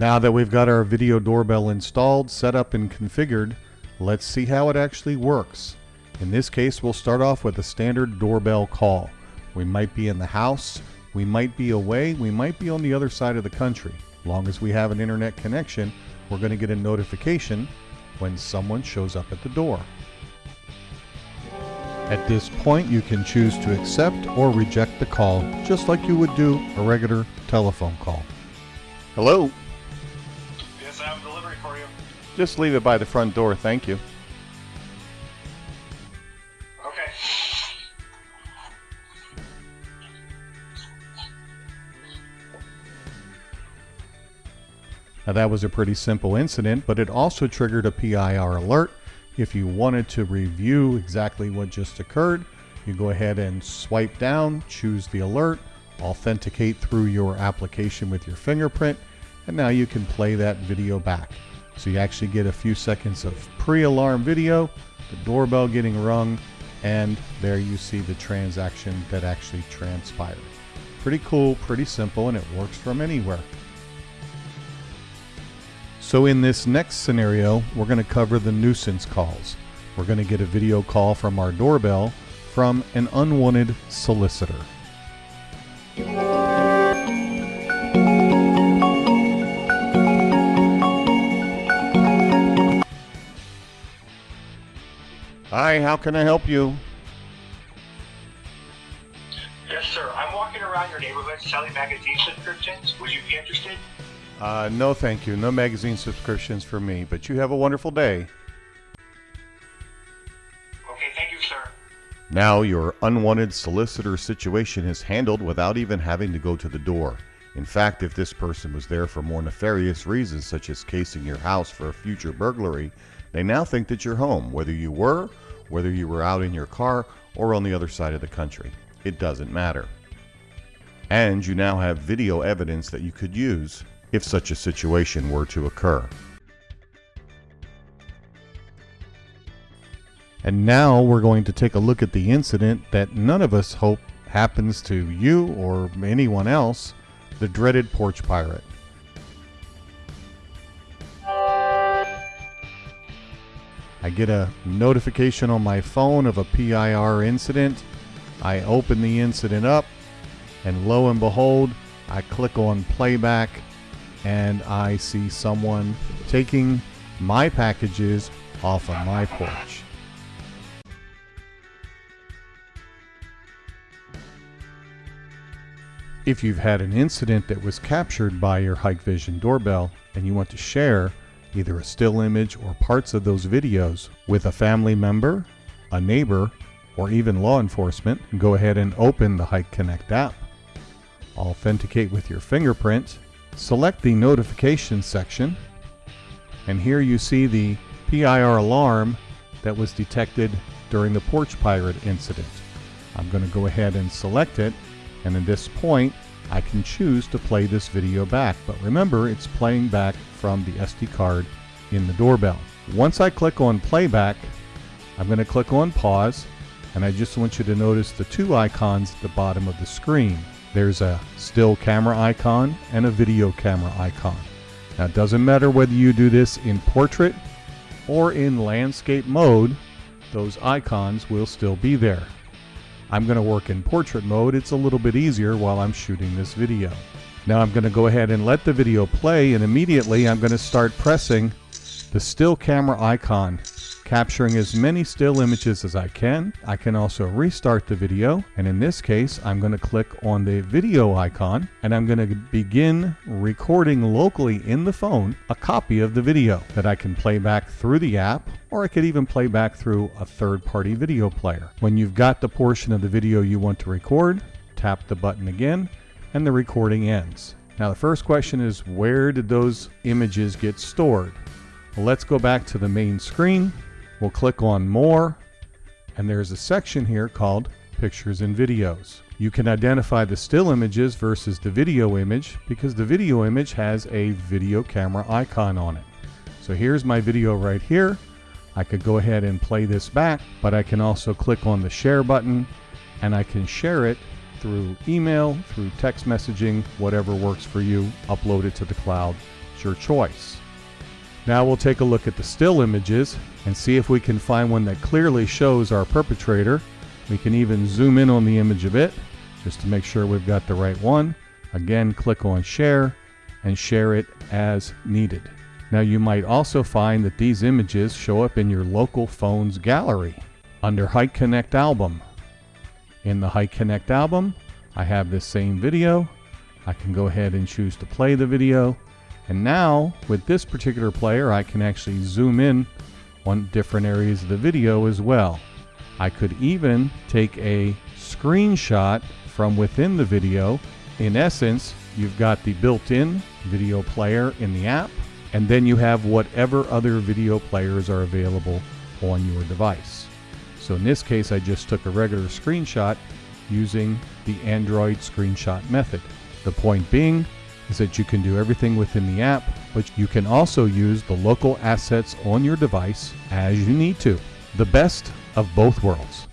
Now that we've got our video doorbell installed, set up and configured, let's see how it actually works. In this case, we'll start off with a standard doorbell call. We might be in the house, we might be away, we might be on the other side of the country. Long as we have an internet connection, we're going to get a notification when someone shows up at the door. At this point, you can choose to accept or reject the call, just like you would do a regular telephone call. Hello? Just leave it by the front door, thank you. Okay. Now that was a pretty simple incident, but it also triggered a PIR alert. If you wanted to review exactly what just occurred, you go ahead and swipe down, choose the alert, authenticate through your application with your fingerprint, and now you can play that video back. So you actually get a few seconds of pre-alarm video, the doorbell getting rung, and there you see the transaction that actually transpired. Pretty cool, pretty simple, and it works from anywhere. So in this next scenario, we're going to cover the nuisance calls. We're going to get a video call from our doorbell from an unwanted solicitor. Hi, how can I help you? Yes, sir. I'm walking around your neighborhood selling magazine subscriptions. Would you be interested? Uh, no, thank you. No magazine subscriptions for me, but you have a wonderful day. Okay, thank you, sir. Now your unwanted solicitor situation is handled without even having to go to the door. In fact, if this person was there for more nefarious reasons, such as casing your house for a future burglary, they now think that you're home, whether you were, whether you were out in your car, or on the other side of the country. It doesn't matter. And you now have video evidence that you could use if such a situation were to occur. And now we're going to take a look at the incident that none of us hope happens to you or anyone else the dreaded porch pirate. I get a notification on my phone of a PIR incident. I open the incident up, and lo and behold, I click on playback and I see someone taking my packages off of my porch. If you've had an incident that was captured by your Hikvision doorbell and you want to share either a still image or parts of those videos with a family member, a neighbor, or even law enforcement, go ahead and open the Hik-Connect app. Authenticate with your fingerprint Select the notifications section and here you see the PIR alarm that was detected during the porch pirate incident. I'm going to go ahead and select it and at this point I can choose to play this video back but remember it's playing back from the SD card in the doorbell. Once I click on playback I'm going to click on pause and I just want you to notice the two icons at the bottom of the screen. There's a still camera icon and a video camera icon. Now it doesn't matter whether you do this in portrait or in landscape mode, those icons will still be there. I'm going to work in portrait mode. It's a little bit easier while I'm shooting this video. Now I'm going to go ahead and let the video play and immediately I'm going to start pressing the still camera icon capturing as many still images as I can. I can also restart the video and in this case I'm going to click on the video icon and I'm going to begin recording locally in the phone a copy of the video that I can play back through the app or I could even play back through a third-party video player. When you've got the portion of the video you want to record, tap the button again and the recording ends. Now the first question is where did those images get stored? Let's go back to the main screen We'll click on More, and there's a section here called Pictures and Videos. You can identify the still images versus the video image because the video image has a video camera icon on it. So here's my video right here. I could go ahead and play this back, but I can also click on the share button and I can share it through email, through text messaging, whatever works for you, upload it to the cloud, It's your choice. Now we'll take a look at the still images and see if we can find one that clearly shows our perpetrator. We can even zoom in on the image a bit just to make sure we've got the right one. Again, click on share and share it as needed. Now you might also find that these images show up in your local phone's gallery under Hik-Connect album. In the Hik-Connect album, I have this same video. I can go ahead and choose to play the video. And now with this particular player, I can actually zoom in on different areas of the video as well. I could even take a screenshot from within the video. In essence, you've got the built-in video player in the app, and then you have whatever other video players are available on your device. So in this case, I just took a regular screenshot using the Android screenshot method. The point being is that you can do everything within the app, but you can also use the local assets on your device as you need to. The best of both worlds.